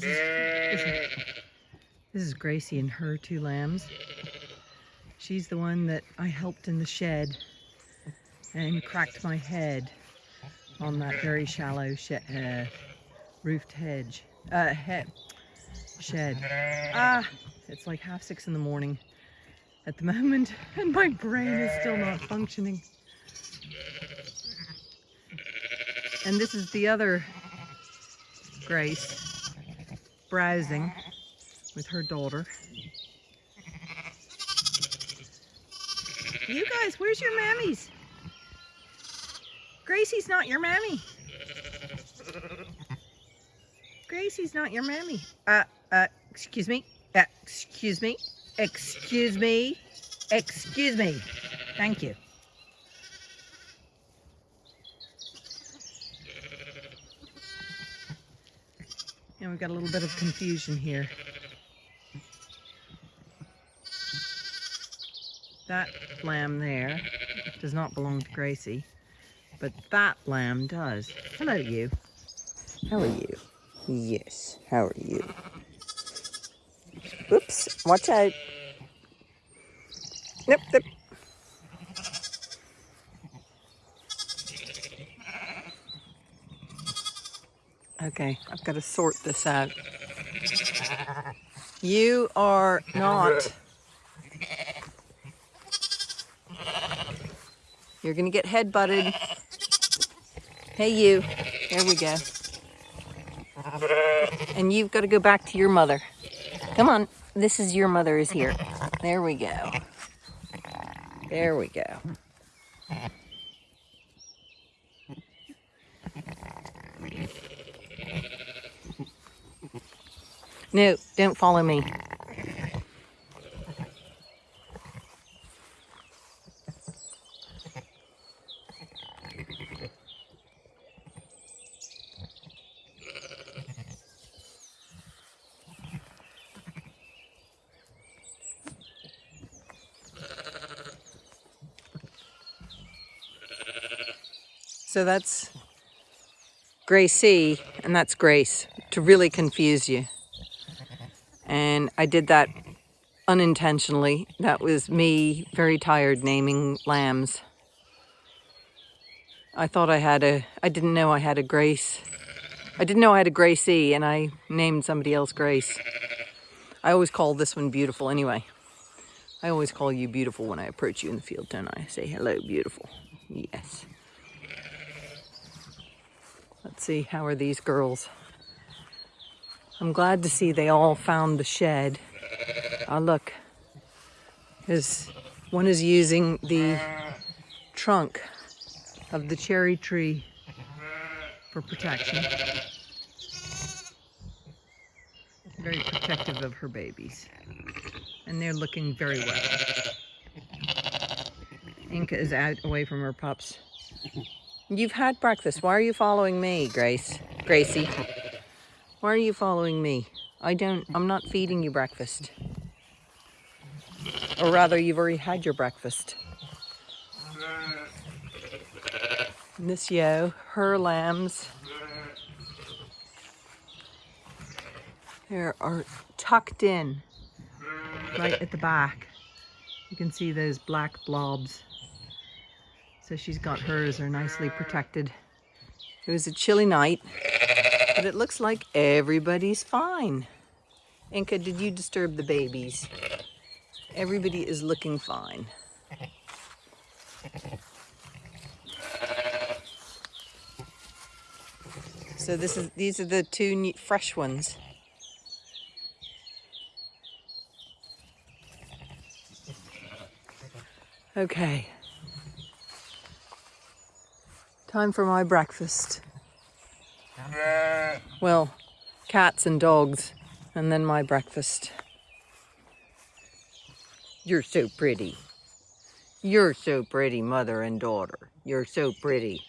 This is, this is, Gracie and her two lambs. She's the one that I helped in the shed and cracked my head on that very shallow uh, roofed hedge, uh, head, shed. Ah, it's like half six in the morning at the moment and my brain is still not functioning. And this is the other Grace browsing with her daughter. You guys, where's your mammies? Gracie's not your mammy. Gracie's not your mammy. Uh, uh, excuse me. Uh, excuse me. Excuse me. Excuse me. Thank you. And we've got a little bit of confusion here. That lamb there does not belong to Gracie, but that lamb does. Hello, you. How are you? Yes, how are you? Oops, watch out. Nope, nope. Okay, I've got to sort this out. You are not... You're gonna get head butted. Hey you, there we go. And you've got to go back to your mother. Come on, this is your mother is here. There we go. There we go. No, don't follow me. So that's Gracie, and that's Grace, to really confuse you. And I did that unintentionally. That was me, very tired, naming lambs. I thought I had a, I didn't know I had a Grace. I didn't know I had a Gracie, and I named somebody else Grace. I always call this one beautiful anyway. I always call you beautiful when I approach you in the field, don't I? I say, hello, beautiful. Yes. Let's see, how are these girls? I'm glad to see they all found the shed. Oh, look. There's, one is using the trunk of the cherry tree for protection. Very protective of her babies. And they're looking very well. Inca is out away from her pups. You've had breakfast. Why are you following me, Grace? Gracie? Why are you following me? I don't, I'm not feeding you breakfast. Or rather, you've already had your breakfast. Miss Yo, her lambs. They are tucked in right at the back. You can see those black blobs. So she's got hers are nicely protected. It was a chilly night, but it looks like everybody's fine. Inca, did you disturb the babies? Everybody is looking fine. So this is these are the two fresh ones. Okay. Time for my breakfast. Well, cats and dogs, and then my breakfast. You're so pretty. You're so pretty, mother and daughter. You're so pretty.